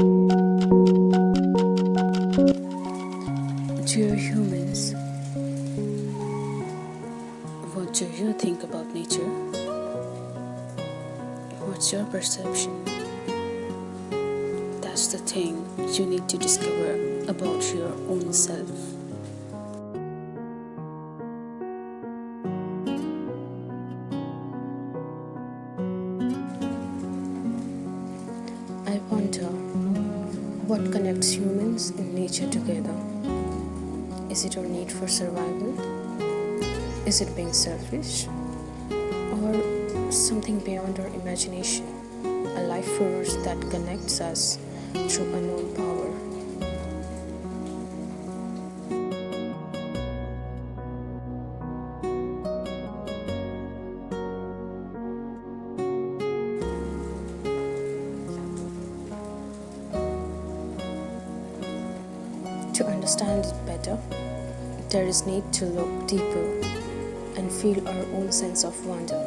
Dear humans, what do you think about nature? What's your perception? That's the thing you need to discover about your own self. I wonder what connects humans and nature together. Is it our need for survival? Is it being selfish? Or something beyond our imagination? A life force that connects us through unknown power. Understand it better, there is need to look deeper and feel our own sense of wonder.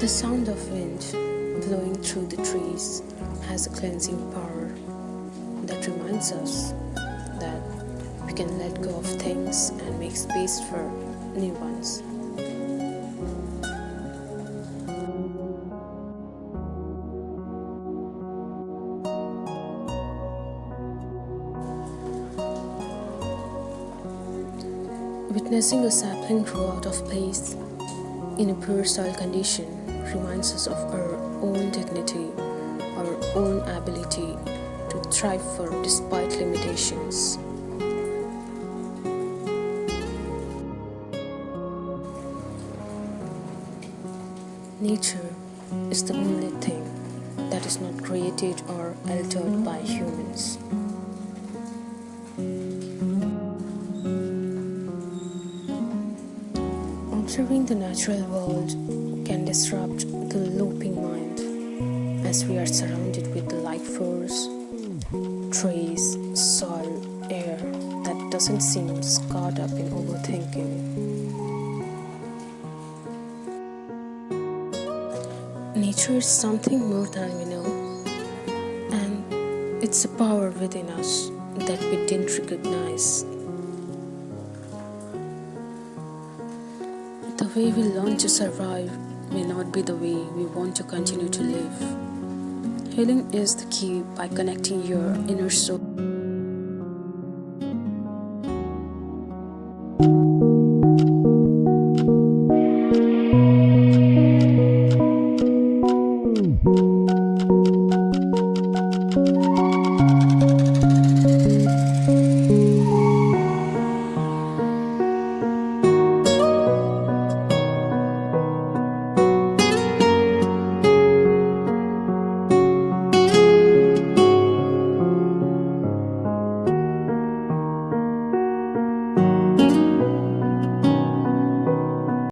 The sound of wind blowing through the trees has a cleansing power that reminds us can let go of things and make space for new ones. Witnessing a sapling grow out of place in a poor soil condition reminds us of our own dignity, our own ability to thrive for despite limitations. Nature is the only thing that is not created or altered by humans. Observing the natural world can disrupt the looping mind as we are surrounded with the life force, trees, soil, air that doesn't seem caught up in overthinking. Nature is something more than we know, and it's a power within us that we didn't recognize. The way we learn to survive may not be the way we want to continue to live. Healing is the key by connecting your inner soul.